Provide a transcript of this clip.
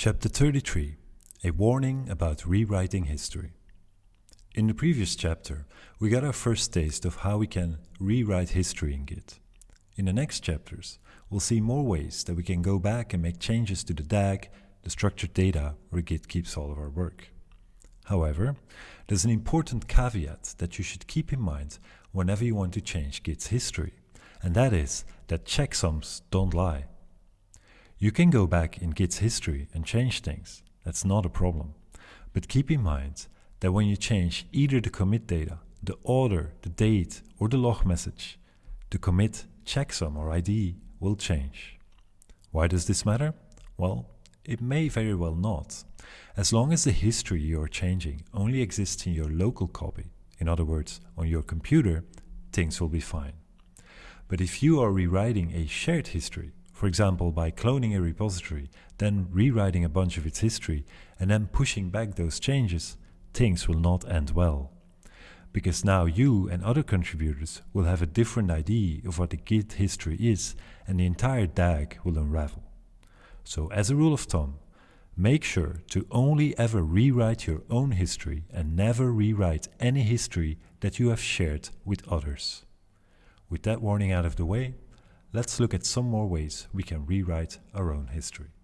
Chapter 33 A Warning About Rewriting History. In the previous chapter, we got our first taste of how we can rewrite history in Git. In the next chapters, we'll see more ways that we can go back and make changes to the DAG, the structured data where Git keeps all of our work. However, there's an important caveat that you should keep in mind whenever you want to change Git's history, and that is that checksums don't lie. You can go back in Git's history and change things, that's not a problem. But keep in mind that when you change either the commit data, the order, the date or the log message, the commit checksum or ID will change. Why does this matter? Well, it may very well not. As long as the history you are changing only exists in your local copy, in other words, on your computer, things will be fine. But if you are rewriting a shared history, for example, by cloning a repository, then rewriting a bunch of its history, and then pushing back those changes, things will not end well. Because now you and other contributors will have a different idea of what the Git history is, and the entire DAG will unravel. So as a rule of thumb, make sure to only ever rewrite your own history and never rewrite any history that you have shared with others. With that warning out of the way, let's look at some more ways we can rewrite our own history.